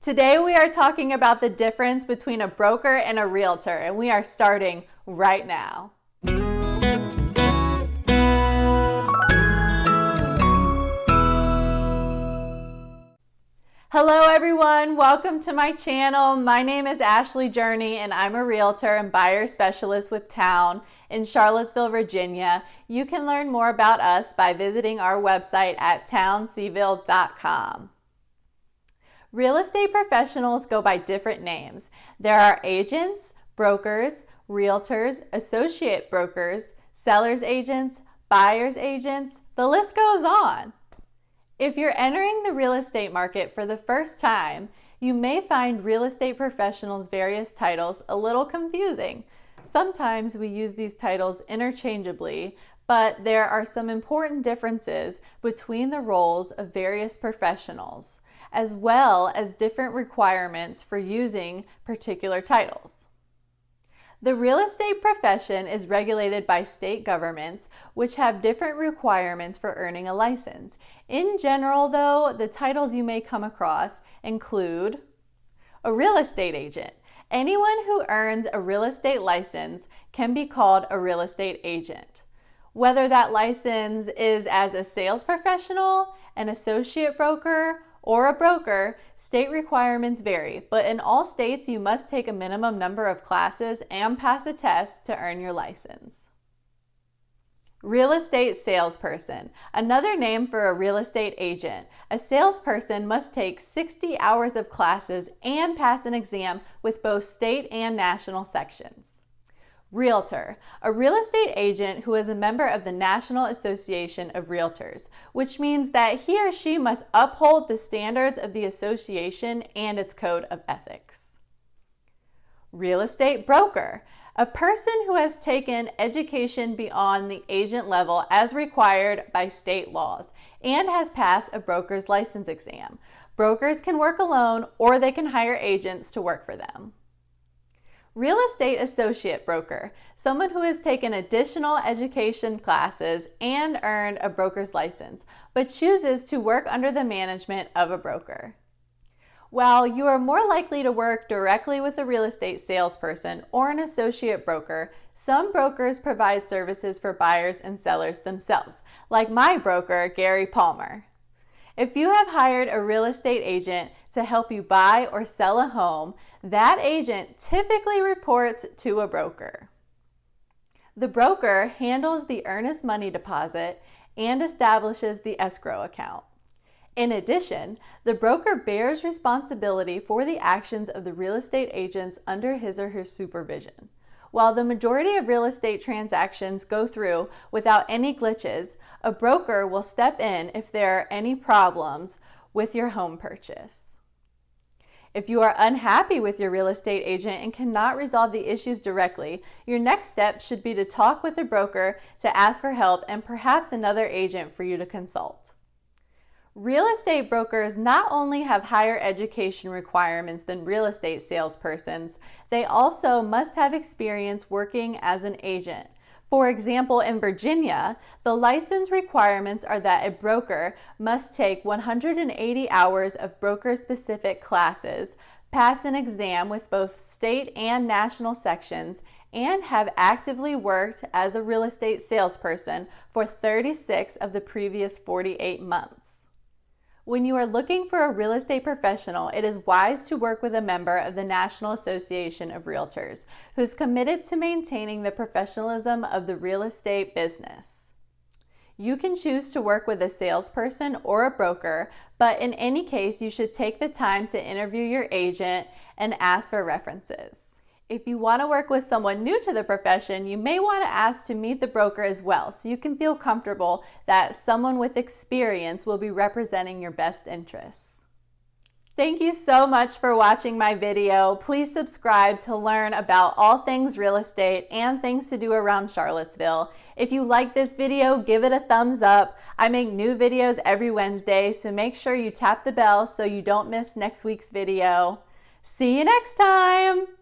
Today we are talking about the difference between a broker and a realtor, and we are starting right now. Hello everyone, welcome to my channel. My name is Ashley Journey and I'm a realtor and buyer specialist with Town in Charlottesville, Virginia. You can learn more about us by visiting our website at townseville.com. Real estate professionals go by different names. There are agents, brokers, realtors, associate brokers, seller's agents, buyer's agents, the list goes on. If you're entering the real estate market for the first time, you may find real estate professionals' various titles a little confusing. Sometimes we use these titles interchangeably, but there are some important differences between the roles of various professionals, as well as different requirements for using particular titles. The real estate profession is regulated by state governments, which have different requirements for earning a license. In general, though, the titles you may come across include a real estate agent. Anyone who earns a real estate license can be called a real estate agent. Whether that license is as a sales professional, an associate broker, or a broker, state requirements vary, but in all states you must take a minimum number of classes and pass a test to earn your license. Real estate salesperson, another name for a real estate agent. A salesperson must take 60 hours of classes and pass an exam with both state and national sections. Realtor, a real estate agent who is a member of the National Association of Realtors, which means that he or she must uphold the standards of the association and its code of ethics. Real estate broker, a person who has taken education beyond the agent level as required by state laws and has passed a broker's license exam. Brokers can work alone or they can hire agents to work for them. Real estate associate broker, someone who has taken additional education classes and earned a broker's license, but chooses to work under the management of a broker. While you are more likely to work directly with a real estate salesperson or an associate broker, some brokers provide services for buyers and sellers themselves, like my broker, Gary Palmer. If you have hired a real estate agent to help you buy or sell a home, that agent typically reports to a broker. The broker handles the earnest money deposit and establishes the escrow account. In addition, the broker bears responsibility for the actions of the real estate agents under his or her supervision. While the majority of real estate transactions go through without any glitches, a broker will step in if there are any problems with your home purchase. If you are unhappy with your real estate agent and cannot resolve the issues directly, your next step should be to talk with a broker to ask for help and perhaps another agent for you to consult. Real estate brokers not only have higher education requirements than real estate salespersons, they also must have experience working as an agent. For example, in Virginia, the license requirements are that a broker must take 180 hours of broker-specific classes, pass an exam with both state and national sections, and have actively worked as a real estate salesperson for 36 of the previous 48 months. When you are looking for a real estate professional, it is wise to work with a member of the National Association of Realtors who's committed to maintaining the professionalism of the real estate business. You can choose to work with a salesperson or a broker, but in any case, you should take the time to interview your agent and ask for references. If you want to work with someone new to the profession, you may want to ask to meet the broker as well so you can feel comfortable that someone with experience will be representing your best interests. Thank you so much for watching my video. Please subscribe to learn about all things real estate and things to do around Charlottesville. If you like this video, give it a thumbs up. I make new videos every Wednesday, so make sure you tap the bell so you don't miss next week's video. See you next time!